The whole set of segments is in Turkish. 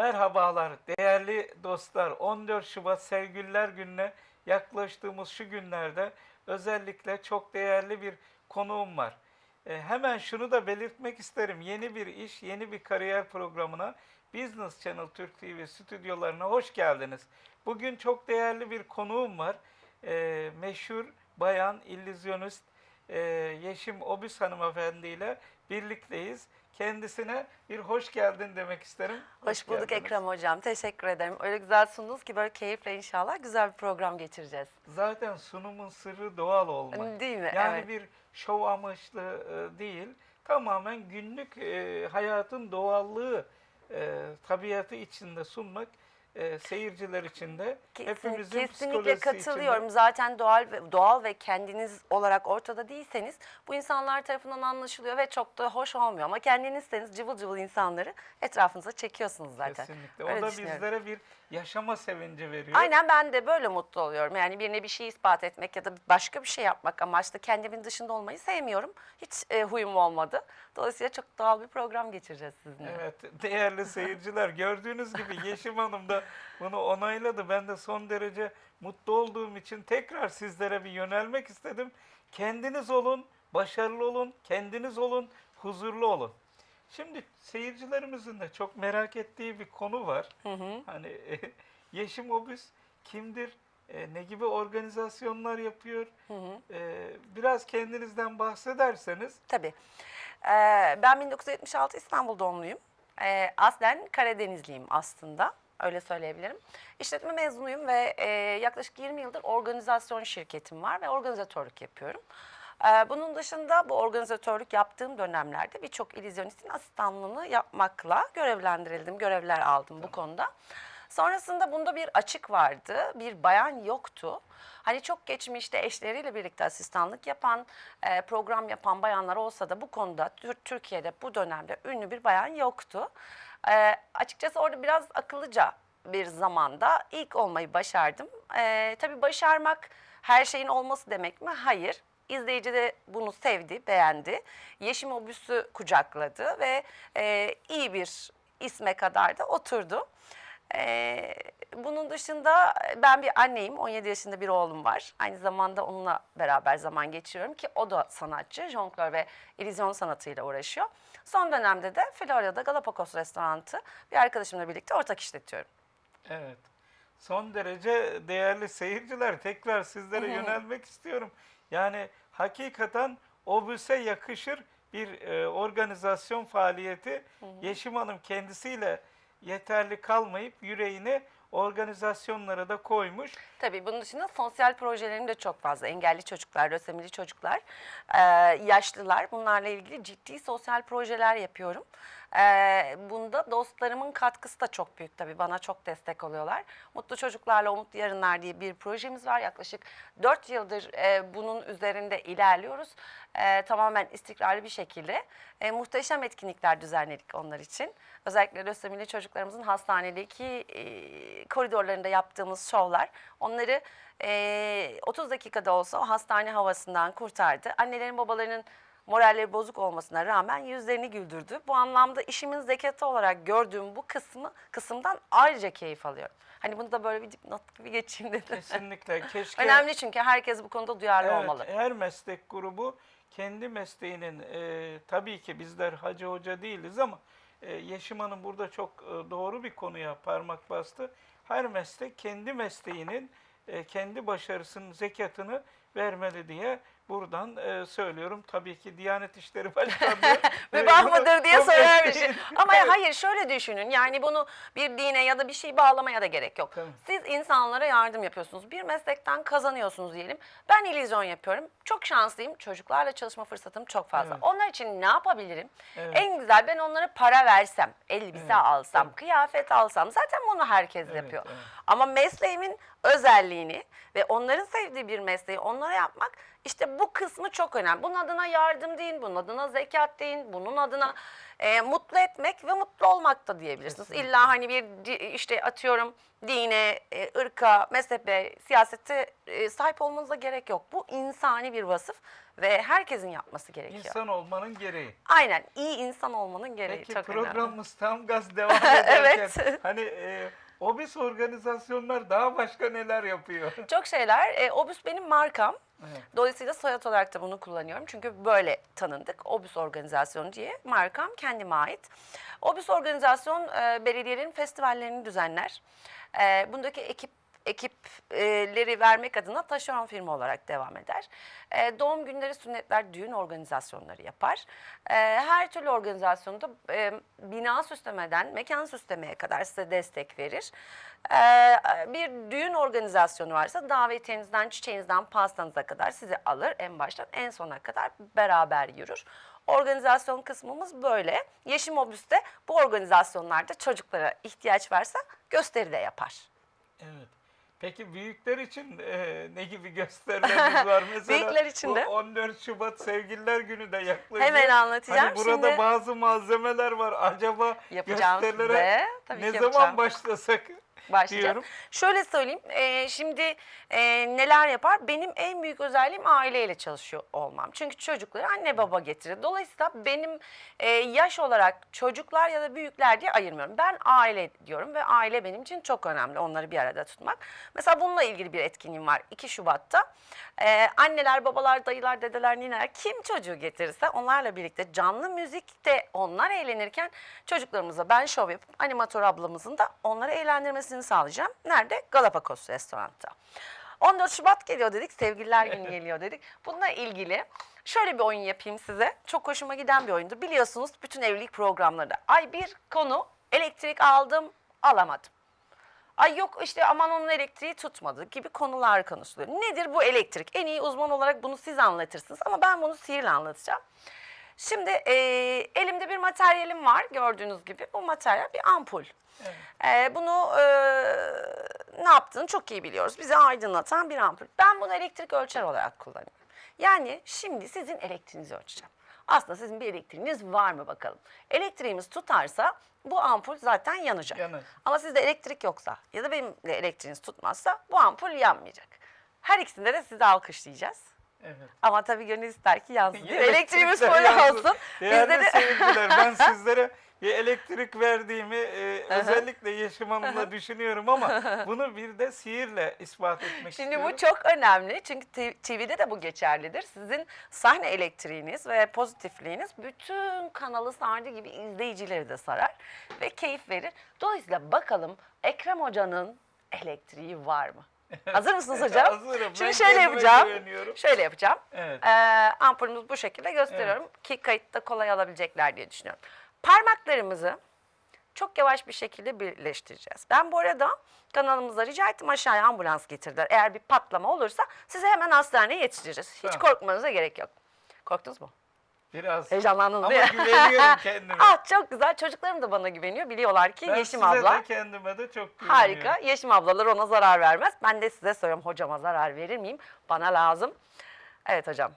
Merhabalar değerli dostlar. 14 Şubat Sevgililer Günü'ne yaklaştığımız şu günlerde özellikle çok değerli bir konuğum var. E, hemen şunu da belirtmek isterim. Yeni bir iş, yeni bir kariyer programına Business Channel Türk TV stüdyolarına hoş geldiniz. Bugün çok değerli bir konuğum var. E, meşhur bayan illüzyonist e, Yeşim Obüs hanımefendi ile birlikteyiz. Kendisine bir hoş geldin demek isterim. Hoş bulduk geldiniz. Ekrem Hocam. Teşekkür ederim. Öyle güzel sundunuz ki böyle keyifle inşallah güzel bir program geçireceğiz. Zaten sunumun sırrı doğal olmak. Değil mi? Yani evet. bir şov amaçlı e, değil, tamamen günlük e, hayatın doğallığı, e, tabiatı içinde sunmak e, seyirciler için de hepimizin kesinlikle katılıyorum. içinde. Zaten doğal ve doğal ve kendiniz olarak ortada değilseniz bu insanlar tarafından anlaşılıyor ve çok da hoş olmuyor. Ama kendinizseniz cıvıl cıvıl insanları etrafınıza çekiyorsunuz zaten. Kesinlikle. Öyle o da bizlere bir yaşama sevinci veriyor. Aynen ben de böyle mutlu oluyorum. Yani birine bir şey ispat etmek ya da başka bir şey yapmak amaçlı kendimin dışında olmayı sevmiyorum. Hiç e, huyum olmadı. Dolayısıyla çok doğal bir program geçireceğiz sizinle. Evet değerli seyirciler gördüğünüz gibi Yeşim Hanım da bunu onayladı. Ben de son derece mutlu olduğum için tekrar sizlere bir yönelmek istedim. Kendiniz olun, başarılı olun, kendiniz olun, huzurlu olun. Şimdi seyircilerimizin de çok merak ettiği bir konu var. Hani Yeşim Obüs kimdir? E, ne gibi organizasyonlar yapıyor? E, biraz kendinizden bahsederseniz. Tabii. Ee, ben 1976 İstanbul doğumluyum. Ee, aslen Karadenizliyim aslında. Öyle söyleyebilirim. İşletme mezunuyum ve e, yaklaşık 20 yıldır organizasyon şirketim var ve organizatörlük yapıyorum. Ee, bunun dışında bu organizatörlük yaptığım dönemlerde birçok illüzyonistin asistanlığını yapmakla görevlendirildim, görevler aldım bu konuda. Sonrasında bunda bir açık vardı, bir bayan yoktu. Hani çok geçmişte eşleriyle birlikte asistanlık yapan, e, program yapan bayanlar olsa da bu konuda Tür- Türkiye'de bu dönemde ünlü bir bayan yoktu. E, açıkçası orada biraz akıllıca bir zamanda ilk olmayı başardım. E, tabii başarmak her şeyin olması demek mi? Hayır. İzleyici de bunu sevdi, beğendi. Yeşim Obüs'ü kucakladı ve e, iyi bir isme kadar da oturdu. Ee, bunun dışında ben bir anneyim. 17 yaşında bir oğlum var. Aynı zamanda onunla beraber zaman geçiriyorum ki o da sanatçı. Jonglör ve illüzyon sanatıyla uğraşıyor. Son dönemde de Florya'da Galapagos restoranı bir arkadaşımla birlikte ortak işletiyorum. Evet. Son derece değerli seyirciler tekrar sizlere yönelmek istiyorum. Yani hakikaten obüse yakışır bir e, organizasyon faaliyeti. Yeşim Hanım kendisiyle yeterli kalmayıp yüreğini organizasyonlara da koymuş. Tabii bunun dışında sosyal projelerim de çok fazla. Engelli çocuklar, lösemili çocuklar, yaşlılar bunlarla ilgili ciddi sosyal projeler yapıyorum. E, bunda dostlarımın katkısı da çok büyük tabii. Bana çok destek oluyorlar. Mutlu Çocuklarla Umutlu Yarınlar diye bir projemiz var. Yaklaşık 4 yıldır e, bunun üzerinde ilerliyoruz. E, tamamen istikrarlı bir şekilde. E, muhteşem etkinlikler düzenledik onlar için. Özellikle lösemili çocuklarımızın hastanedeki e, koridorlarında yaptığımız şovlar onları e, 30 dakikada olsa o hastane havasından kurtardı. Annelerin babalarının moralleri bozuk olmasına rağmen yüzlerini güldürdü. Bu anlamda işimin zekatı olarak gördüğüm bu kısmı kısımdan ayrıca keyif alıyorum. Hani bunu da böyle bir dipnot gibi geçeyim dedim. Kesinlikle. Keşke Önemli çünkü herkes bu konuda duyarlı Evet, olmalı. her meslek grubu kendi mesleğinin e, tabii ki bizler hacı hoca değiliz ama e, Yeşim Hanım burada çok e, doğru bir konuya parmak bastı. Her meslek kendi mesleğinin e, kendi başarısının zekatını vermeli diye buradan e, söylüyorum. Tabii ki Diyanet İşleri Başkanlığı e, Mübah mıdır diye söylermişim. mesleğin- Ama hayır şöyle düşünün yani bunu bir dine ya da bir şey bağlamaya da gerek yok. Tabii. Siz insanlara yardım yapıyorsunuz. Bir meslekten kazanıyorsunuz diyelim. Ben illüzyon yapıyorum. Çok şanslıyım. Çocuklarla çalışma fırsatım çok fazla. Evet. Onlar için ne yapabilirim? Evet. En güzel ben onlara para versem, elbise Evet, alsam, tabii. kıyafet alsam. Zaten bunu herkes Evet, yapıyor. evet. Ama mesleğimin özelliğini ve onların sevdiği bir mesleği onlara yapmak İşte bu kısmı çok önemli. Bunun adına yardım deyin, bunun adına zekat deyin, bunun adına e, mutlu etmek ve mutlu olmak da diyebilirsiniz. Kesinlikle. İlla hani bir işte atıyorum dine, e, ırka, mezhebe, siyasete e, sahip olmanıza gerek yok. Bu insani bir vasıf ve herkesin yapması gerekiyor. İnsan olmanın gereği. Aynen iyi insan olmanın gereği Peki çok önemli. programımız tam gaz devam ederken Evet. hani e, obis organizasyonlar daha başka neler yapıyor? Çok şeyler. E, Obüs benim markam. Evet. Dolayısıyla soyad olarak da bunu kullanıyorum. Çünkü böyle tanındık. Obüs organizasyonu diye markam kendime ait. Obüs organizasyon e, belediyelerin festivallerini düzenler. E, bundaki ekip ekipleri vermek adına taşeron firma olarak devam eder. E, doğum günleri, sünnetler, düğün organizasyonları yapar. E, her türlü organizasyonda e, bina süslemeden mekan süslemeye kadar size destek verir. E, bir düğün organizasyonu varsa davetiyenizden, çiçeğinizden, pastanıza kadar sizi alır en baştan en sona kadar beraber yürür. Organizasyon kısmımız böyle. Yeşim Obüs'te bu organizasyonlarda çocuklara ihtiyaç varsa gösteri de yapar. Evet. Peki büyükler için e, ne gibi gösterileriniz var? Mesela Büyükler için de- 14 Şubat Sevgililer Günü de yaklaşıyor. Hemen anlatacağım. Hani burada Şimdi- bazı malzemeler var. Acaba Yapacağım gösterilere size. Tabii ne ki zaman yapacağım. başlasak başlayacağım. diyorum. Şöyle söyleyeyim, e, şimdi e, neler yapar? Benim en büyük özelliğim aileyle çalışıyor olmam. Çünkü çocukları anne baba getirir. Dolayısıyla benim e, yaş olarak çocuklar ya da büyükler diye ayırmıyorum. Ben aile diyorum ve aile benim için çok önemli onları bir arada tutmak. Mesela bununla ilgili bir etkinliğim var 2 Şubat'ta. E, anneler, babalar, dayılar, dedeler, nineler kim çocuğu getirirse onlarla birlikte canlı müzikte onlar eğlenirken çocuklarımıza ben şov yapıp animatör ablamızın da onları eğlendirmesini sağlayacağım. Nerede? Galapagos restoranda. 14 Şubat geliyor dedik, sevgililer günü geliyor dedik. Bununla ilgili şöyle bir oyun yapayım size. Çok hoşuma giden bir oyundur. Biliyorsunuz bütün evlilik programlarında. Ay bir konu elektrik aldım, alamadım. Ay yok işte aman onun elektriği tutmadı gibi konular konuşuluyor. Nedir bu elektrik? En iyi uzman olarak bunu siz anlatırsınız ama ben bunu sihirle anlatacağım. Şimdi e, elimde bir materyalim var gördüğünüz gibi. Bu materyal bir ampul. E, bunu e, ne yaptığını çok iyi biliyoruz. Bizi aydınlatan bir ampul. Ben bunu elektrik ölçer olarak kullanıyorum. Yani şimdi sizin elektriğinizi ölçeceğim. Aslında sizin bir elektriğiniz var mı bakalım. Elektriğimiz tutarsa bu ampul zaten yanacak. Yanar. Ama sizde elektrik yoksa ya da benim de elektriğiniz tutmazsa bu ampul yanmayacak. Her ikisinde de sizi alkışlayacağız. Evet. Ama tabii gönül ister ki yansın. Elektriğimiz yansın. olsun. Değerli de ben sizlere bir elektrik verdiğimi e, özellikle Yeşim Hanım'la düşünüyorum ama bunu bir de sihirle ispat etmek Şimdi istiyorum. bu çok önemli çünkü TV'de de bu geçerlidir. Sizin sahne elektriğiniz ve pozitifliğiniz bütün kanalı sardığı gibi izleyicileri de sarar ve keyif verir. Dolayısıyla bakalım Ekrem Hoca'nın elektriği var mı? Hazır mısınız hocam? Hazırım. Ben Şimdi şöyle kendime yapacağım. Şöyle yapacağım. Evet. Ee, ampulümüzü bu şekilde gösteriyorum ki kayıtta kolay alabilecekler diye düşünüyorum. Parmaklarımızı çok yavaş bir şekilde birleştireceğiz. Ben bu arada kanalımıza rica ettim aşağıya ambulans getirdiler. Eğer bir patlama olursa sizi hemen hastaneye yetiştireceğiz. Hiç Tamam. korkmanıza gerek yok. Korktunuz mu? Biraz. Heyecanlandınız Ama değil mi? güveniyorum kendime. ah çok güzel. Çocuklarım da bana güveniyor. Biliyorlar ki ben Yeşim size abla. de kendime de çok güveniyorum. Harika. Yeşim ablalar ona zarar vermez. Ben de size soruyorum hocama zarar verir miyim? Bana lazım. Evet hocam.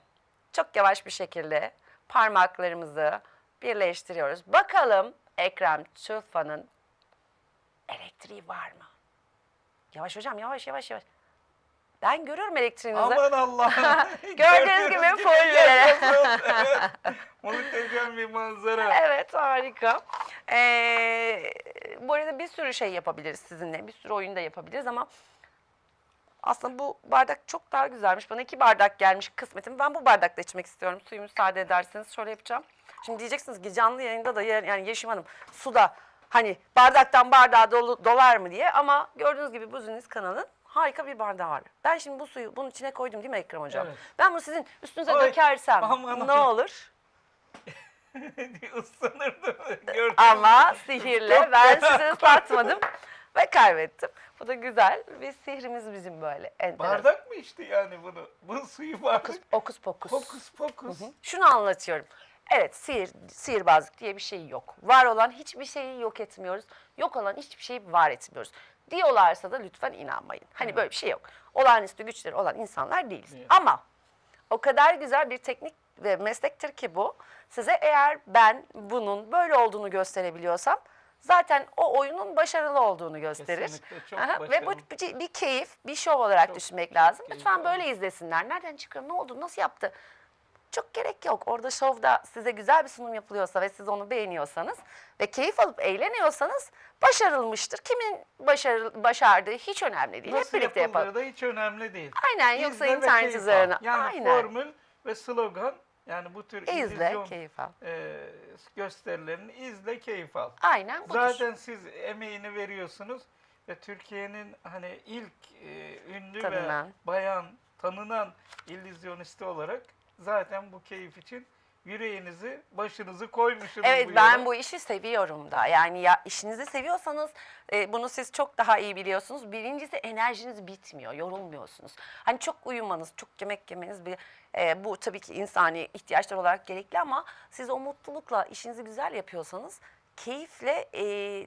Çok yavaş bir şekilde parmaklarımızı birleştiriyoruz. Bakalım Ekrem Tufa'nın elektriği var mı? Yavaş hocam yavaş yavaş yavaş. Ben görüyorum elektriğinizi. Aman Allah. Gördüğünüz gibi folyoları. Evet. Muhteşem bir manzara. Evet harika. Ee, bu arada bir sürü şey yapabiliriz sizinle. Bir sürü oyun da yapabiliriz ama aslında bu bardak çok daha güzelmiş. Bana iki bardak gelmiş kısmetim. Ben bu bardakta içmek istiyorum. Suyu müsaade ederseniz şöyle yapacağım. Şimdi diyeceksiniz ki canlı yayında da yani Yeşim Hanım suda hani bardaktan bardağa dolu, dolar mı diye ama gördüğünüz gibi Buziniz kanalın harika bir bardağı var. Ben şimdi bu suyu bunun içine koydum değil mi Ekrem Hocam? Evet. Ben bunu sizin üstünüze Ay, dökersem aman ne ay. olur? Islanırdım. Gördüm. Ama sihirle ben sizi ıslatmadım ve kaybettim. Bu da güzel ve sihrimiz bizim böyle. enteresan. Bardak mı içti yani bunu? Bu suyu bardak. Okus pokus. Fokus fokus. Şunu anlatıyorum. Evet sihir, sihirbazlık diye bir şey yok. Var olan hiçbir şeyi yok etmiyoruz. Yok olan hiçbir şeyi var etmiyoruz. Diyorlarsa da lütfen inanmayın. Hani böyle bir şey yok. Olağanüstü güçleri olan insanlar değiliz. Evet. Ama O kadar güzel bir teknik ve meslektir ki bu. Size eğer ben bunun böyle olduğunu gösterebiliyorsam zaten o oyunun başarılı olduğunu gösterir. Aha, Ve bu bir, bir keyif, bir şov olarak Çok, düşünmek çok lazım. Lütfen böyle izlesinler. Nereden çıkıyor, ne oldu, nasıl yaptı? Çok gerek yok. Orada şovda size güzel bir sunum yapılıyorsa ve siz onu beğeniyorsanız ve keyif alıp eğleniyorsanız başarılmıştır. Kimin başarı, başardığı hiç önemli değil. Nasıl Hep birlikte yapalım. da hiç önemli değil. Aynen yoksa İzle ve internet üzerine. Yani Aynen. formül ve slogan yani bu tür İzle, illüzyon keyif al. e, gösterilerini izle, keyif al. Aynen budur. Zaten siz emeğini veriyorsunuz ve Türkiye'nin hani ilk e, ünlü Tanınan. ve bayan tanınan illüzyonisti olarak zaten bu keyif için yüreğinizi, başınızı koymuşsunuz Evet bu ben bu işi seviyorum da. Yani ya işinizi seviyorsanız e, bunu siz çok daha iyi biliyorsunuz. Birincisi enerjiniz bitmiyor, yorulmuyorsunuz. Hani çok uyumanız, çok yemek yemeniz bir e, bu tabii ki insani ihtiyaçlar olarak gerekli ama siz o mutlulukla işinizi güzel yapıyorsanız keyifle e,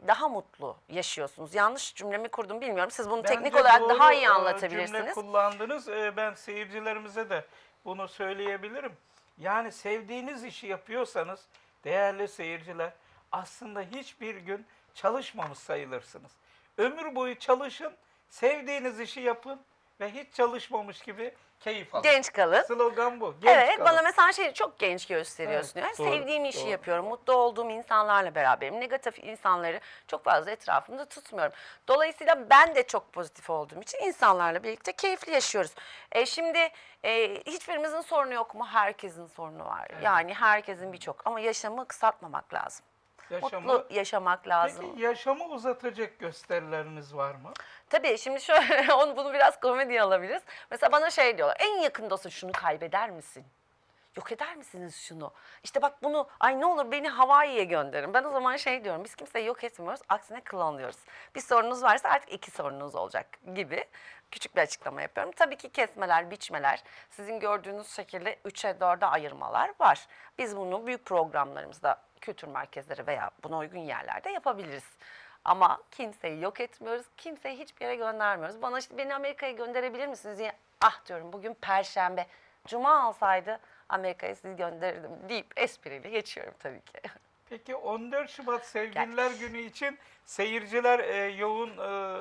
daha mutlu yaşıyorsunuz. Yanlış cümlemi kurdum bilmiyorum. Siz bunu teknik Bence olarak doğru, daha iyi e, anlatabilirsiniz. Cümle kullandınız. E, Ben seyircilerimize de bunu söyleyebilirim. Yani sevdiğiniz işi yapıyorsanız değerli seyirciler aslında hiçbir gün çalışmamış sayılırsınız. Ömür boyu çalışın, sevdiğiniz işi yapın ve hiç çalışmamış gibi keyif alın. Genç kalın. Slogan bu. Genç evet kalın. bana mesela şey çok genç gösteriyorsun. Evet, yani doğru, sevdiğim işi doğru. yapıyorum. Mutlu olduğum insanlarla beraberim. Negatif insanları çok fazla etrafımda tutmuyorum. Dolayısıyla ben de çok pozitif olduğum için insanlarla birlikte keyifli yaşıyoruz. E, şimdi e, hiçbirimizin sorunu yok mu? Herkesin sorunu var. Yani herkesin birçok ama yaşamı kısaltmamak lazım. Yaşamı, Mutlu yaşamak lazım. Peki yaşamı uzatacak gösterileriniz var mı? Tabii şimdi şöyle onu bunu biraz komediye alabiliriz. Mesela bana şey diyorlar. En yakındasın şunu kaybeder misin? Yok eder misiniz şunu? İşte bak bunu ay ne olur beni Hawaii'ye gönderin. Ben o zaman şey diyorum biz kimseyi yok etmiyoruz. Aksine klonluyoruz. Bir sorunuz varsa artık iki sorunuz olacak gibi küçük bir açıklama yapıyorum. Tabii ki kesmeler, biçmeler, sizin gördüğünüz şekilde 3'e 4'e ayırmalar var. Biz bunu büyük programlarımızda kültür merkezleri veya buna uygun yerlerde yapabiliriz. Ama kimseyi yok etmiyoruz, kimseyi hiçbir yere göndermiyoruz. Bana işte beni Amerika'ya gönderebilir misiniz diye ah diyorum bugün perşembe. Cuma alsaydı Amerika'ya sizi gönderirdim deyip espriyle geçiyorum tabii ki. Peki 14 Şubat Sevgililer Günü için seyirciler e, yoğun e,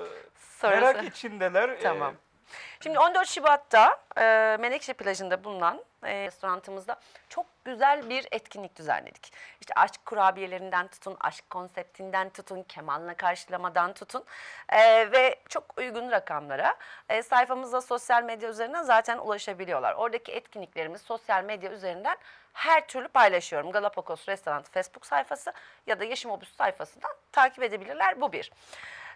merak içindeler. E, Tamam. Şimdi 14 Şubat'ta e, Menekşe plajında bulunan e, restoranımızda çok güzel bir etkinlik düzenledik. İşte aşk kurabiyelerinden tutun, aşk konseptinden tutun, kemanla karşılamadan tutun e, ve çok uygun rakamlara e, sayfamızda sosyal medya üzerinden zaten ulaşabiliyorlar. Oradaki etkinliklerimiz sosyal medya üzerinden her türlü paylaşıyorum. Galapagos Restoran Facebook sayfası ya da Yaşam Obüs sayfasından takip edebilirler. Bu bir.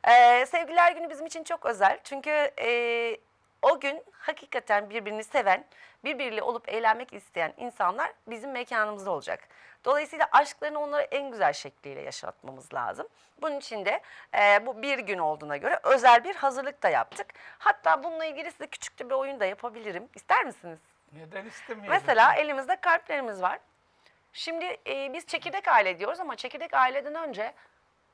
Ee, sevgililer günü bizim için çok özel. Çünkü e, o gün hakikaten birbirini seven, birbiriyle olup eğlenmek isteyen insanlar bizim mekanımızda olacak. Dolayısıyla aşklarını onlara en güzel şekliyle yaşatmamız lazım. Bunun için de e, bu bir gün olduğuna göre özel bir hazırlık da yaptık. Hatta bununla ilgili size küçük de bir oyun da yapabilirim. İster misiniz? Neden istemeyelim? Mesela elimizde kalplerimiz var. Şimdi e, biz çekirdek aile diyoruz ama çekirdek aileden önce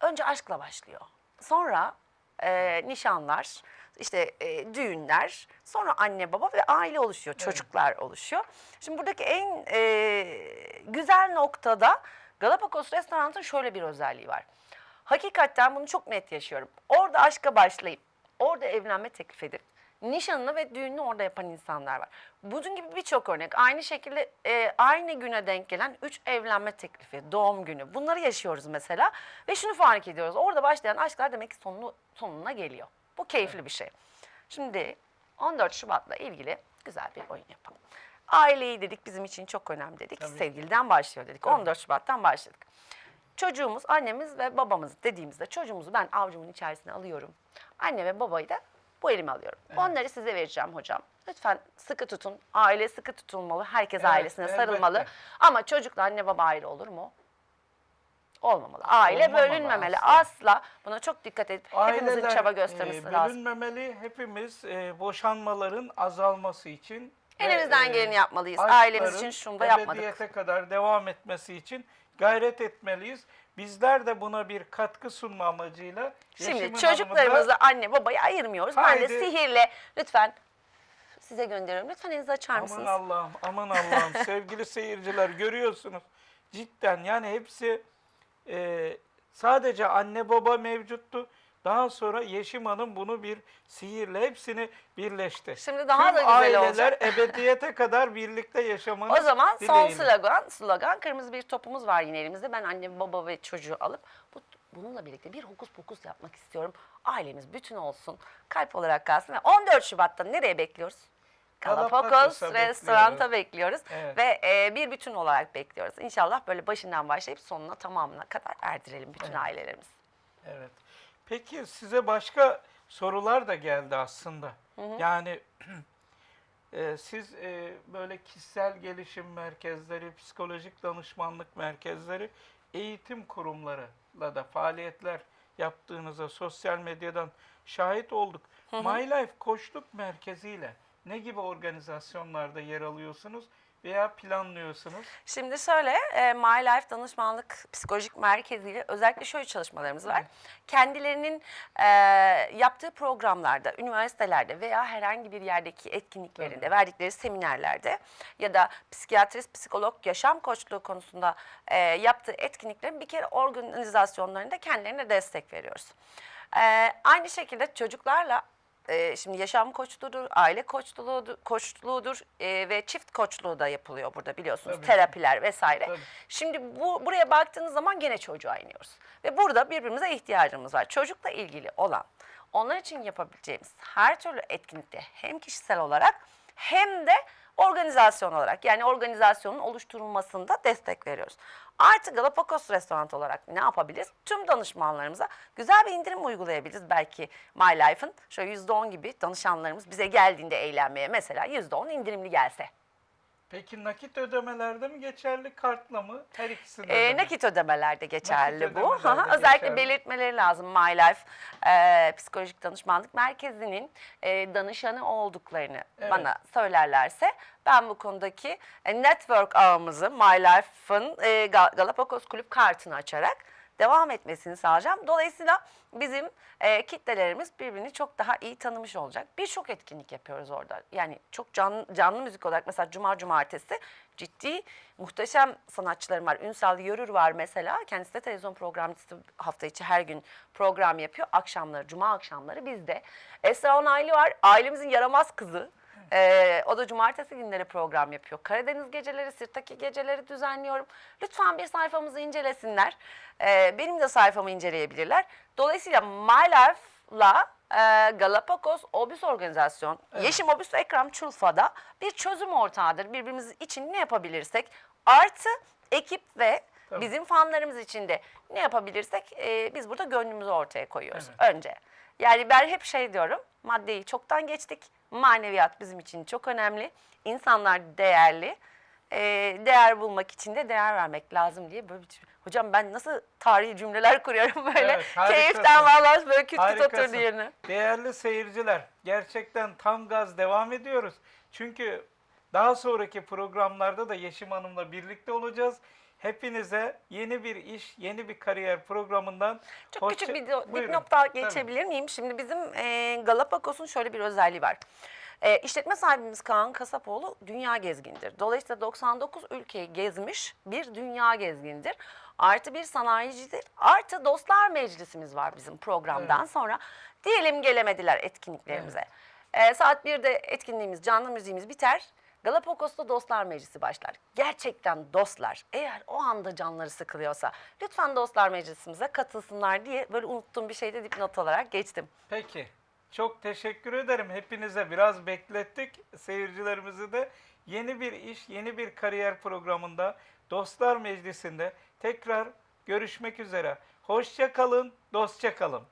önce aşkla başlıyor. Sonra e, nişanlar, işte e, düğünler, sonra anne baba ve aile oluşuyor, çocuklar oluşuyor. Şimdi buradaki en e, güzel noktada Galapagos Restoran'ın şöyle bir özelliği var. Hakikaten bunu çok net yaşıyorum. Orada aşka başlayıp, orada evlenme teklif edip, nişanını ve düğününü orada yapan insanlar var. Bunun gibi birçok örnek. Aynı şekilde e, aynı güne denk gelen 3 evlenme teklifi, doğum günü. Bunları yaşıyoruz mesela. Ve şunu fark ediyoruz. Orada başlayan aşklar demek ki sonunu, sonuna geliyor. Bu keyifli bir şey. Şimdi 14 Şubat'la ilgili güzel bir oyun yapalım. Aileyi dedik bizim için çok önemli dedik. Tabii. Sevgiliden başlıyor dedik. Tabii. 14 Şubat'tan başladık. Çocuğumuz, annemiz ve babamız dediğimizde çocuğumuzu ben avcumun içerisine alıyorum. Anne ve babayı da bu elime alıyorum. Onları size vereceğim hocam. Lütfen sıkı tutun. Aile sıkı tutulmalı. Herkes Evet, ailesine elbette. sarılmalı. Ama çocukla anne baba ayrı olur mu? Olmamalı. Aile Olmamalı bölünmemeli. asla. Asla. Buna çok dikkat edip hepimizin Aileler, çaba e, göstermesi lazım. Bölünmemeli. Hepimiz e, boşanmaların azalması için Elimizden e, geleni yapmalıyız. Ailemiz için şunu da yapmadık. kadar devam etmesi için gayret etmeliyiz. Bizler de buna bir katkı sunma amacıyla Şimdi Yeşim'in çocuklarımızla hanımı da anne babayı ayırmıyoruz. Ben de Haydi. sihirle lütfen size gönderiyorum. Lütfen elinizi açar Aman mısınız? Allah'ım, aman Allah'ım. Sevgili seyirciler görüyorsunuz. Cidden yani hepsi e, sadece anne baba mevcuttu. Daha sonra Yeşim Hanım bunu bir sihirle hepsini birleşti. Şimdi daha Tüm da güzel aileler olacak. ebediyete kadar birlikte yaşamanı O zaman son dileğiyle. slogan, slogan kırmızı bir topumuz var yine elimizde. Ben anne, baba ve çocuğu alıp bu, bununla birlikte bir hokus pokus yapmak istiyorum. Ailemiz bütün olsun, kalp olarak kalsın ve 14 Şubat'ta nereye bekliyoruz? Galapagos restoranta bekliyoruz Evet. ve e, bir bütün olarak bekliyoruz. İnşallah böyle başından başlayıp sonuna tamamına kadar erdirelim bütün ailelerimiz. Evet. Peki size başka sorular da geldi aslında. Yani e, siz e, böyle kişisel gelişim merkezleri, psikolojik danışmanlık merkezleri, eğitim kurumlarıyla da faaliyetler yaptığınıza sosyal medyadan şahit olduk. My Life Koçluk Merkezi ile ne gibi organizasyonlarda yer alıyorsunuz veya planlıyorsunuz? Şimdi şöyle, e, My Life Danışmanlık Psikolojik Merkezi ile özellikle şöyle çalışmalarımız var. Kendilerinin e, yaptığı programlarda, üniversitelerde veya herhangi bir yerdeki etkinliklerinde, verdikleri seminerlerde ya da psikiyatrist, psikolog, yaşam koçluğu konusunda e, yaptığı etkinliklerin bir kere organizasyonlarında kendilerine destek veriyoruz. E, aynı şekilde çocuklarla e, şimdi yaşam koçluğudur, aile koçluğudur, koçluğudur e, ve çift koçluğu da yapılıyor burada biliyorsunuz. Tabii. Terapiler vesaire. Tabii. Şimdi bu buraya baktığınız zaman gene çocuğa iniyoruz. Ve burada birbirimize ihtiyacımız var. Çocukla ilgili olan, onlar için yapabileceğimiz her türlü etkinlikte hem kişisel olarak hem de organizasyon olarak yani organizasyonun oluşturulmasında destek veriyoruz. Artı Galapagos Restoran olarak ne yapabiliriz? Tüm danışmanlarımıza güzel bir indirim uygulayabiliriz. Belki My Life'ın şöyle %10 gibi danışanlarımız bize geldiğinde eğlenmeye mesela %10 indirimli gelse. Peki nakit ödemelerde mi geçerli, kartla mı? Her ikisinde E, de mi? nakit ödemelerde geçerli Nakit bu. ödemelerde Özellikle geçerli. belirtmeleri lazım My Life e, Psikolojik Danışmanlık Merkezi'nin e, danışanı olduklarını Evet. bana söylerlerse ben bu konudaki e, network ağımızı My Life'ın e, Ga- Galapagos Kulüp kartını açarak devam etmesini sağlayacağım. Dolayısıyla bizim e, kitlelerimiz birbirini çok daha iyi tanımış olacak. Birçok etkinlik yapıyoruz orada. Yani çok canlı, canlı müzik olarak mesela Cuma Cumartesi ciddi muhteşem sanatçılarım var. Ünsal Yörür var mesela. Kendisi de televizyon programcısı hafta içi her gün program yapıyor. Akşamları, Cuma akşamları bizde. Esra Onaylı var. Ailemizin yaramaz kızı. Ee, o da cumartesi günleri program yapıyor. Karadeniz geceleri, Sirtaki geceleri düzenliyorum. Lütfen bir sayfamızı incelesinler. Ee, benim de sayfamı inceleyebilirler. Dolayısıyla My Life'la e, Galapagos Obüs Organizasyon, Yeşim Obüs ve Ekrem Çulfa'da bir çözüm ortağıdır. Birbirimiz için ne yapabilirsek artı ekip ve Tabii. bizim fanlarımız için de ne yapabilirsek e, biz burada gönlümüzü ortaya koyuyoruz önce. Yani ben hep şey diyorum, maddeyi çoktan geçtik, maneviyat bizim için çok önemli, insanlar değerli, e, değer bulmak için de değer vermek lazım diye böyle bir Hocam ben nasıl tarihi cümleler kuruyorum böyle. Evet, harikasın. Keyiften vallahi böyle küt küt oturdu yerine. Değerli seyirciler, gerçekten tam gaz devam ediyoruz. Çünkü daha sonraki programlarda da Yeşim Hanım'la birlikte olacağız. Hepinize yeni bir iş, yeni bir kariyer programından Çok hoşça- küçük bir dipnot daha Tabii. geçebilir miyim? Şimdi bizim e, Galapagos'un şöyle bir özelliği var. E, işletme sahibimiz Kaan Kasapoğlu dünya gezgindir. Dolayısıyla 99 ülkeyi gezmiş bir dünya gezgindir. Artı bir sanayicidir. Artı dostlar meclisimiz var bizim programdan sonra. Diyelim gelemediler etkinliklerimize. E, saat 1'de etkinliğimiz, canlı müziğimiz biter. Galapagos'ta Dostlar Meclisi başlar. Gerçekten dostlar eğer o anda canları sıkılıyorsa lütfen Dostlar Meclisimize katılsınlar diye böyle unuttuğum bir şeyde dipnot olarak geçtim. Peki. Çok teşekkür ederim. Hepinize biraz beklettik. Seyircilerimizi de yeni bir iş, yeni bir kariyer programında Dostlar Meclisi'nde tekrar görüşmek üzere. Hoşça kalın, dostça kalın.